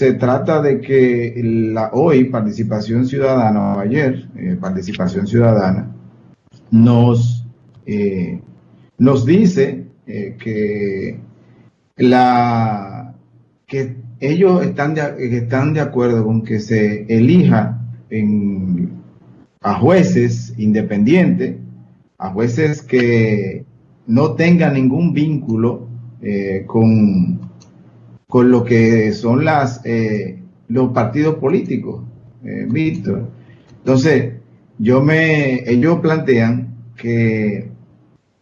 se trata de que la, hoy Participación Ciudadana, o ayer eh, Participación Ciudadana, nos, eh, nos dice eh, que, la, que ellos están de, están de acuerdo con que se elija a jueces independientes, a jueces que no tengan ningún vínculo con con lo que son las eh, los partidos políticos, eh, Víctor. Entonces, yo me, ellos plantean que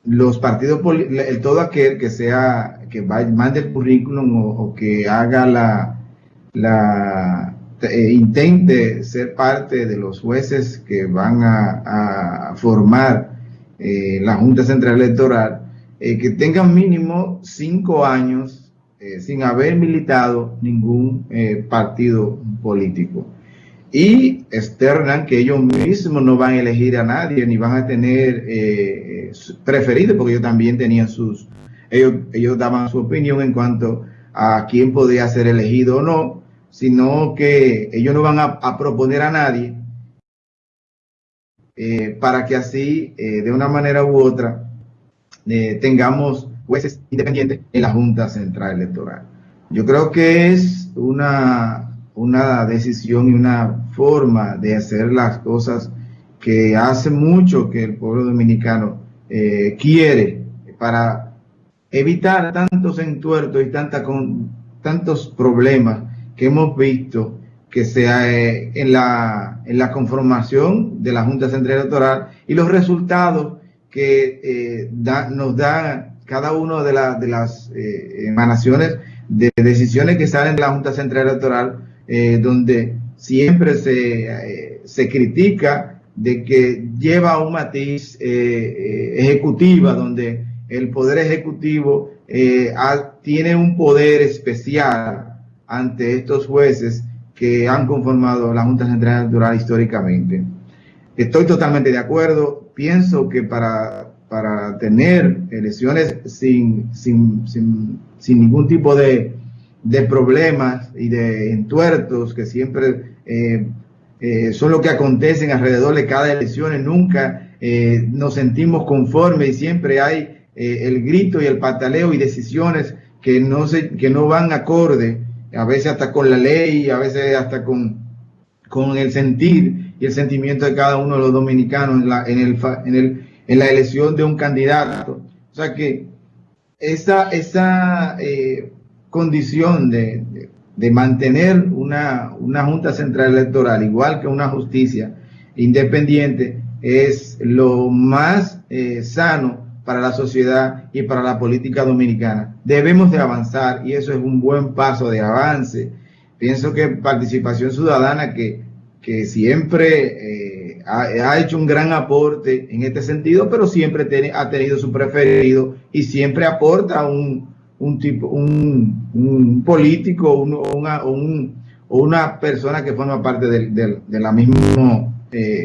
los partidos políticos, todo aquel que sea, que mande el currículum o, que haga la, la eh, intente ser parte de los jueces que van a, formar la Junta Central Electoral, que tengan mínimo cinco años eh, sin haber militado ningún eh, partido político. Y externan que ellos mismos no van a elegir a nadie, ni van a tener eh, preferidos, porque ellos también tenían sus, ellos, ellos daban su opinión en cuanto a quién podía ser elegido o no, sino que ellos no van a, proponer a nadie para que así, de una manera u otra, tengamos jueces independientes en la Junta Central Electoral. Yo creo que es una, una decisión y una forma de hacer las cosas que hace mucho que el pueblo dominicano eh, quiere para evitar tantos entuertos y tanta con, tantos problemas que hemos visto que sea eh, en, la, en la conformación de la Junta Central Electoral y los resultados que eh, nos dan cada una de, de las eh, emanaciones de decisiones que salen de la Junta Central Electoral, eh, donde siempre se, eh, se, critica de que lleva un matiz ejecutiva, donde el poder ejecutivo tiene un poder especial ante estos jueces que han conformado la Junta Central Electoral históricamente. Estoy totalmente de acuerdo. Pienso que para para tener elecciones sin, sin, sin, ningún tipo de, de, problemas y de entuertos que siempre eh, eh, son lo que acontecen alrededor de cada elección. Nunca eh, nos sentimos conformes y siempre hay el grito y el pataleo y decisiones que no, se, que no van acorde, a veces hasta con la ley, a veces hasta con, con el sentir y el sentimiento de cada uno de los dominicanos en, la, en, el, en el en la elección de un candidato. O sea que esa, esa eh, condición de, mantener una, Junta Central Electoral, igual que una justicia independiente, es lo más eh, sano para la sociedad y para la política dominicana. Debemos de avanzar y eso es un buen paso de avance. Pienso que participación ciudadana que, que siempre... Eh, ha, hecho un gran aporte en este sentido, pero siempre ha tenido su preferido y siempre aporta un, un tipo, un, político una, o una persona que forma parte de, la misma, eh,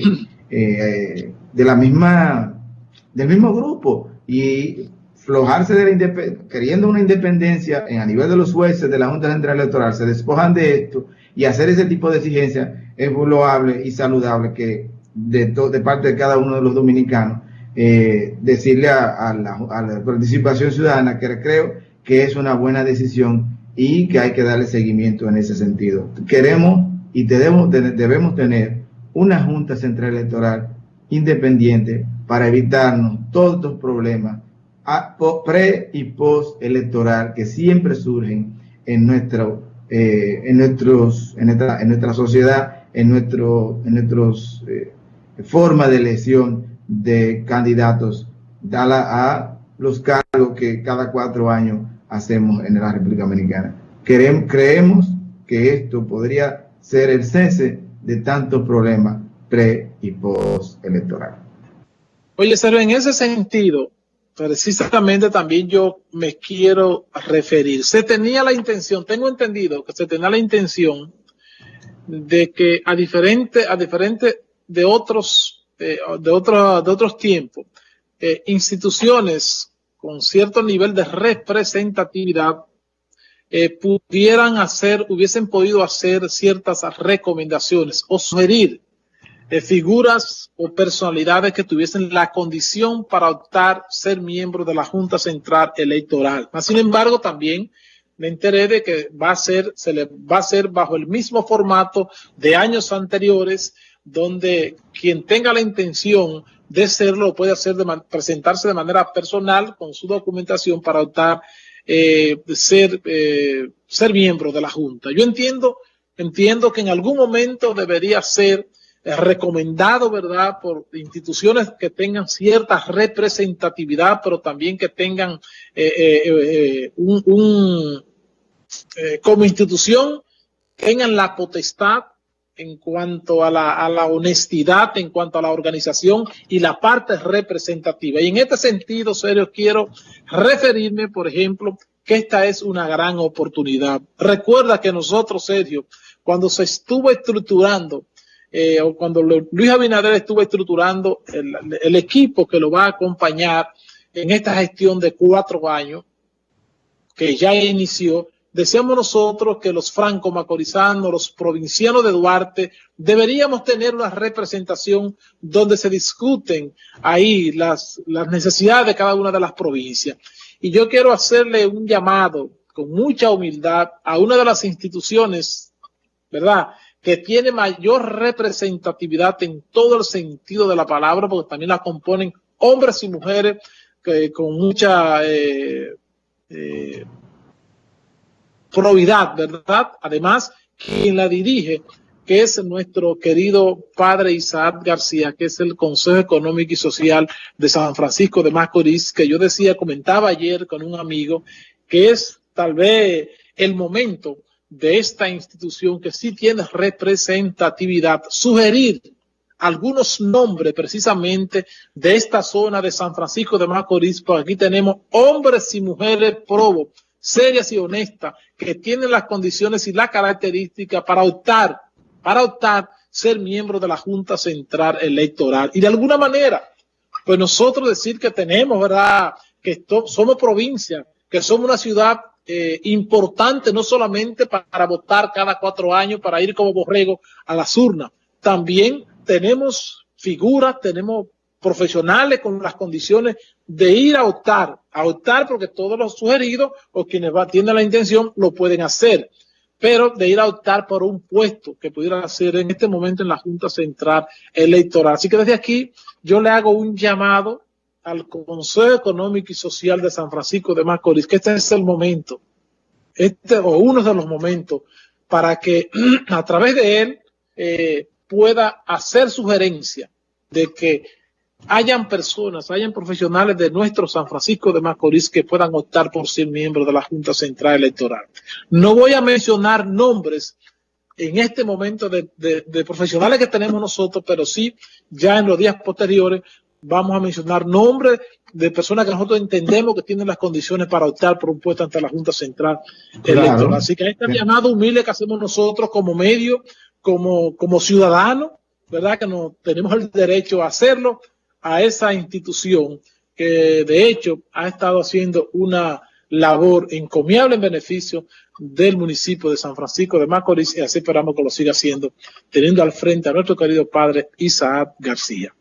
eh, de la misma, del mismo grupo. Y flojarse de la queriendo una independencia en, a nivel de los jueces de la Junta Central Electoral, se despojan de esto y hacer ese tipo de exigencias es loable y saludable que de, de parte de cada uno de los dominicanos, eh, decirle a, la, participación ciudadana que creo que es una buena decisión y que hay que darle seguimiento en ese sentido. Queremos y debemos, debemos tener una Junta Central Electoral independiente para evitarnos todos estos problemas pre y post electoral que siempre surgen en nuestro eh, en nuestros en nuestra, en nuestra sociedad en nuestro en nuestros eh, forma de elección de candidatos a los cargos que cada cuatro años hacemos en la República Dominicana. creemos que esto podría ser el cese de tantos problemas pre y post electoral. Oye, Sergio, en ese sentido, precisamente también yo me quiero referir. Se tenía la intención, tengo entendido que se tenía la intención de que a diferentes a diferentes de otros, de, otro, de otros tiempos, eh, instituciones con cierto nivel de representatividad eh, pudieran hacer, hubiesen podido hacer ciertas recomendaciones o sugerir eh, figuras o personalidades que tuviesen la condición para optar ser miembro de la Junta Central Electoral. Sin embargo, también me enteré de que va a ser, se le va a hacer bajo el mismo formato de años anteriores, donde quien tenga la intención de serlo puede hacer de presentarse de manera personal con su documentación para optar eh, ser, eh, ser miembro de la Junta. Yo entiendo, entiendo que en algún momento debería ser eh, recomendado, ¿verdad?, por instituciones que tengan cierta representatividad, pero también que tengan un, un como institución, tengan la potestad en cuanto a la, honestidad, en cuanto a la organización y la parte representativa. Y en este sentido, serio, quiero referirme, por ejemplo, que esta es una gran oportunidad. Recuerda que nosotros, Sergio, cuando se estuvo estructurando, eh, o cuando Luis Abinader estuvo estructurando el, el equipo que lo va a acompañar en esta gestión de cuatro años, que ya inició, decíamos nosotros que los franco-macorizanos, los provincianos de Duarte, deberíamos tener una representación donde se discuten ahí las, las necesidades de cada una de las provincias. Y yo quiero hacerle un llamado con mucha humildad a una de las instituciones, ¿verdad?, que tiene mayor representatividad en todo el sentido de la palabra, porque también la componen hombres y mujeres que, con mucha eh, eh, probidad, ¿verdad? Además, quien la dirige, que es nuestro querido padre Isaac García, que es el Consejo Económico y Social de San Francisco de Macorís, que yo decía, comentaba ayer con un amigo, que es tal vez el momento de esta institución que sí tiene representatividad, sugerir algunos nombres precisamente de esta zona de San Francisco de Macorís, porque aquí tenemos hombres y mujeres probos serias y honestas que tienen las condiciones y la característica para optar, para optar ser miembro de la Junta Central Electoral. Y de alguna manera, pues nosotros decir que tenemos, ¿verdad? Que somos provincia, que somos una ciudad eh, importante no solamente para votar cada cuatro años, para ir como borrego a las urnas, también tenemos figuras, tenemos profesionales con las condiciones de ir a optar, a optar porque todos los sugeridos o quienes tienen la intención lo pueden hacer, pero de ir a optar por un puesto que pudiera hacer en este momento en la Junta Central Electoral. Así que desde aquí yo le hago un llamado al Consejo Económico y Social de San Francisco de Macorís, que este es el momento, este o uno de los momentos, para que a través de él eh, pueda hacer sugerencia de que hayan personas, hayan profesionales de nuestro San Francisco de Macorís que puedan optar por ser miembros de la Junta Central Electoral. No voy a mencionar nombres en este momento de, profesionales que tenemos nosotros, pero sí ya en los días posteriores vamos a mencionar nombres de personas que nosotros entendemos que tienen las condiciones para optar por un puesto ante la Junta Central Electoral. Así que este llamado humilde que hacemos nosotros como medio, como, como ciudadanos, ¿verdad? Que no tenemos el derecho a hacerlo, a esa institución que de hecho ha estado haciendo una labor encomiable en beneficio del municipio de San Francisco de Macorís y así esperamos que lo siga haciendo, teniendo al frente a nuestro querido padre Isaac García.